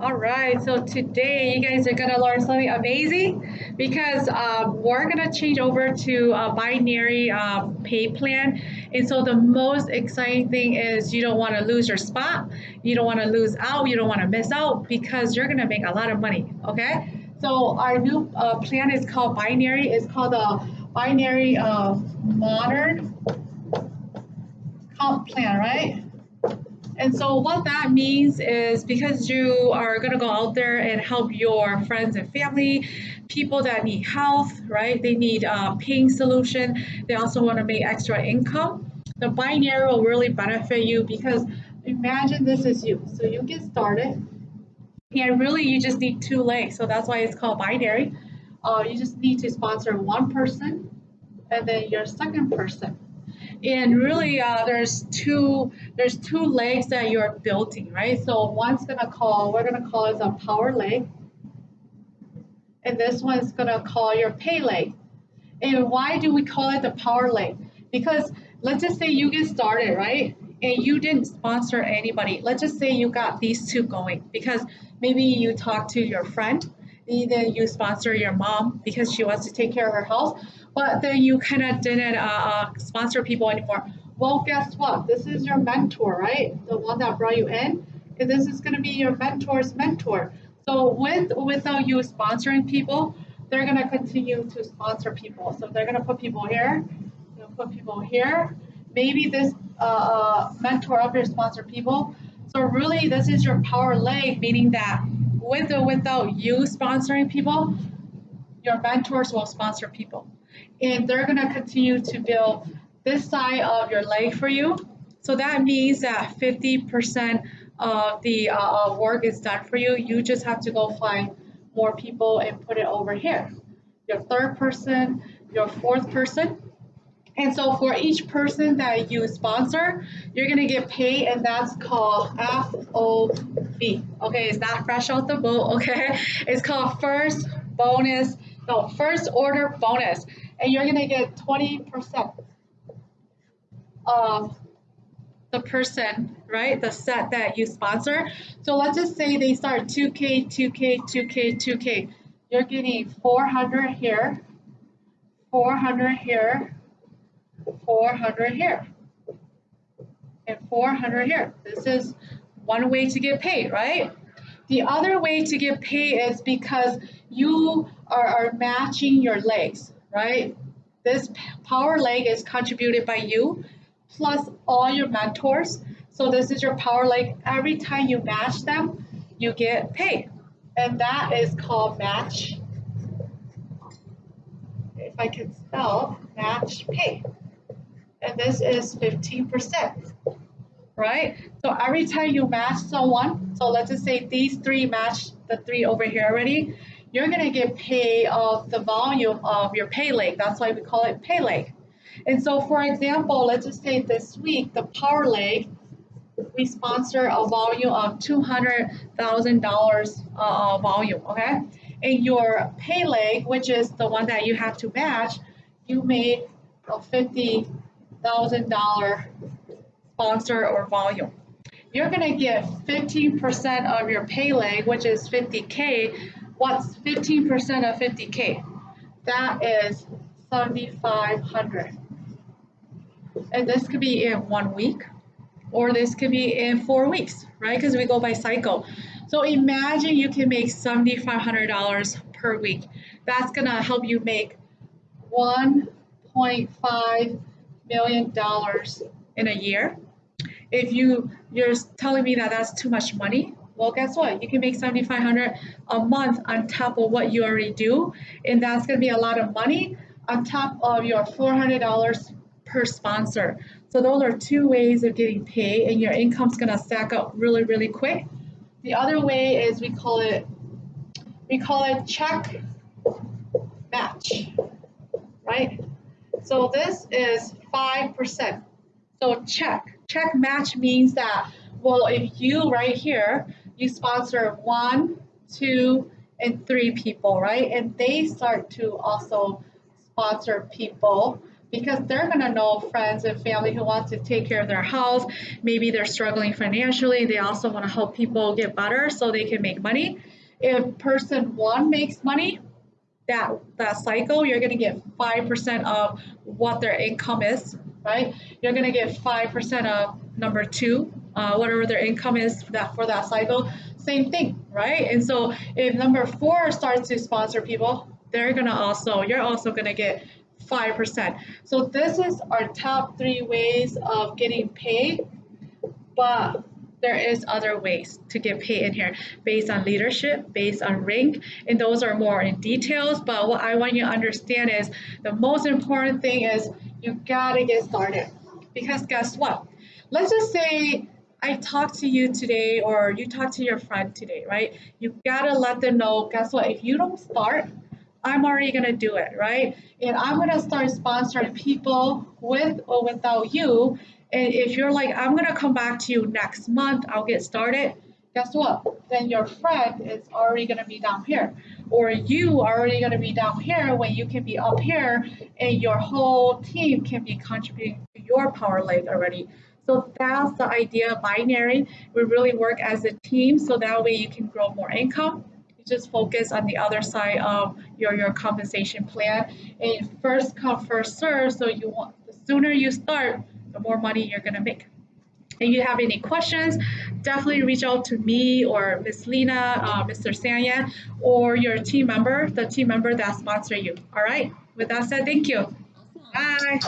All right, so today you guys are gonna learn something amazing because um, we're gonna change over to a binary um, pay plan. And so the most exciting thing is you don't wanna lose your spot, you don't wanna lose out, you don't wanna miss out because you're gonna make a lot of money, okay? So our new uh, plan is called binary, it's called the binary uh, modern comp plan, right? And so what that means is because you are going to go out there and help your friends and family, people that need health, right? They need a paying solution. They also want to make extra income. The binary will really benefit you because imagine this is you. So you get started and really you just need two legs. So that's why it's called binary. Uh, you just need to sponsor one person and then your second person and really uh, there's two there's two legs that you're building right? So one's gonna call we're gonna call it a power leg. And this one's gonna call your pay leg. And why do we call it the power leg? Because let's just say you get started right? And you didn't sponsor anybody. Let's just say you got these two going because maybe you talk to your friend then you sponsor your mom because she wants to take care of her health but then you kind of didn't uh, uh, sponsor people anymore. Well, guess what? This is your mentor, right? The one that brought you in. And this is going to be your mentor's mentor. So with without you sponsoring people, they're going to continue to sponsor people. So they're going to put people here, put people here. Maybe this uh, uh, mentor of your sponsor people. So really, this is your power leg, meaning that with or without you sponsoring people, your mentors will sponsor people and they're going to continue to build this side of your leg for you. So that means that 50% of the uh, uh, work is done for you. You just have to go find more people and put it over here. Your third person, your fourth person. And so for each person that you sponsor, you're gonna get paid and that's called FOB. Okay, it's not fresh out the boat, okay? It's called first bonus, no, first order bonus and you're gonna get 20% of the person, right? The set that you sponsor. So let's just say they start 2K, 2K, 2K, 2K. You're getting 400 here, 400 here, 400 here, and 400 here. This is one way to get paid, right? The other way to get paid is because you are, are matching your legs right? This power leg is contributed by you plus all your mentors. So this is your power leg. Every time you match them, you get paid. And that is called match. If I can spell match pay. And this is 15%, right? So every time you match someone, so let's just say these three match the three over here already, you're going to get paid of the volume of your pay leg. That's why we call it pay leg. And so, for example, let's just say this week, the power leg, we sponsor a volume of $200,000 uh, volume, okay? And your pay leg, which is the one that you have to match, you made a $50,000 sponsor or volume. You're gonna get 15% of your pay leg, which is 50K, What's 15% of 50K? That is 7,500. And this could be in one week, or this could be in four weeks, right? Because we go by cycle. So imagine you can make $7,500 per week. That's gonna help you make $1.5 million in a year. If you, you're telling me that that's too much money, well, guess what? You can make 7,500 a month on top of what you already do, and that's going to be a lot of money on top of your $400 per sponsor. So those are two ways of getting paid, and your income's going to stack up really, really quick. The other way is we call it we call it check match, right? So this is 5%. So check. Check match means that, well, if you right here, you sponsor one, two, and three people, right? And they start to also sponsor people. because they're going to know friends and family who want to take care of their health. Maybe they're struggling financially. They also want to help people get better so they can make money. If person one makes money, that that cycle, you're going to get 5% of what their income is, right? You're going to get 5% of number two, uh, whatever their income is that for that cycle. Same thing, right? And so if number four starts to sponsor people, they're gonna also you're also gonna get 5%. So this is our top three ways of getting paid, but there is other ways to get paid in here based on leadership, based on rank, and those are more in details. But what I want you to understand is the most important thing is you gotta get started. Because guess what? Let's just say I talked to you today or you talked to your friend today, right? You gotta let them know, guess what? If you don't start, I'm already gonna do it, right? And I'm gonna start sponsoring people with or without you. And if you're like, I'm gonna come back to you next month, I'll get started. Guess what? Then your friend is already gonna be down here, or you are already gonna be down here when you can be up here, and your whole team can be contributing to your power leg already. So that's the idea of binary. We really work as a team so that way you can grow more income You just focus on the other side of your, your compensation plan. And first come, first serve. So you want the sooner you start, the more money you're gonna make. If you have any questions, definitely reach out to me or Miss Lena, uh, Mr. Sanya, or your team member, the team member that sponsor you. All right. With that said, thank you. Bye.